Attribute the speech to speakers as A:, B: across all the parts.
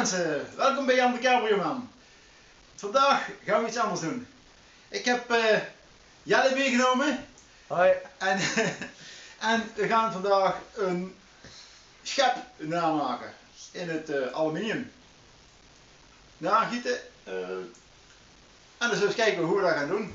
A: mensen, welkom bij Jan de Cabrioman. Vandaag gaan we iets anders doen. Ik heb uh, Jelle meegenomen.
B: Hoi.
A: En, en we gaan vandaag een schep namaken in het uh, aluminium. Nagieten. Uh, en dan zullen we eens kijken hoe we dat gaan doen.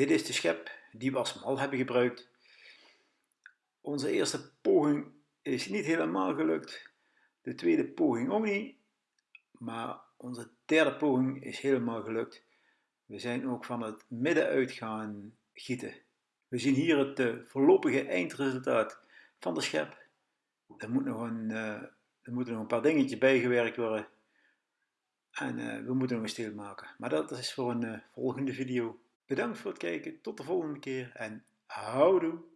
A: Dit is de schep die we als mal hebben gebruikt. Onze eerste poging is niet helemaal gelukt. De tweede poging ook niet. Maar onze derde poging is helemaal gelukt. We zijn ook van het midden uit gaan gieten. We zien hier het uh, voorlopige eindresultaat van de schep. Er, moet nog een, uh, er moeten nog een paar dingetjes bijgewerkt worden. En uh, we moeten nog een steel maken. Maar dat is voor een volgende video. Bedankt voor het kijken, tot de volgende keer en houdoe!